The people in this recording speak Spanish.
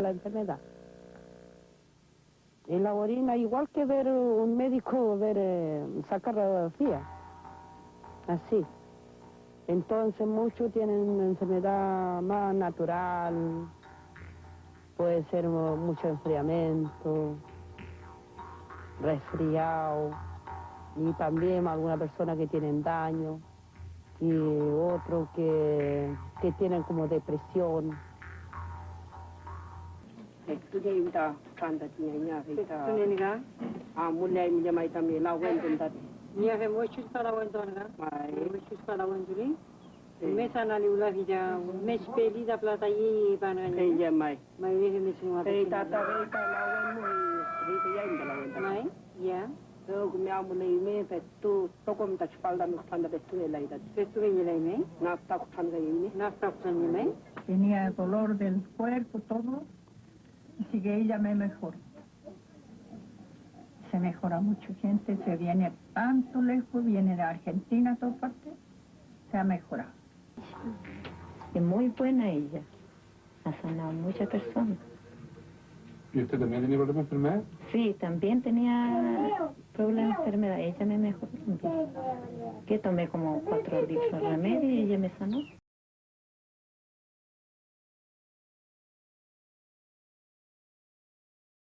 La enfermedad. En la orina, igual que ver un médico ver eh, sacar radiografía. Así. Entonces muchos tienen una enfermedad más natural, puede ser mu- mucho enfriamiento, resfriado, y también algunas personas que tienen daño, y otros que, que tienen como depresión. Tuneniga, a la hija, mes peli da plata fe bananga. je mai Mai wehe mes ngwa. fe ta ta la ya imda la ya. nei me fe tu to kom ta chpal da mi khanda de tu me, tenía dolor del cuerpo, todo, y sigue ella me mejor. Se mejora mucho gente, se viene tanto lejos, viene de Argentina, a todas partes, se ha mejorado. Es muy buena ella. Ha sanado muchas personas. ¿Y usted también tenía problemas de enfermedad? Sí, también tenía problemas de enfermedad. Ella me mejoró. Que tomé como cuatro litros de remedio y ella me sanó.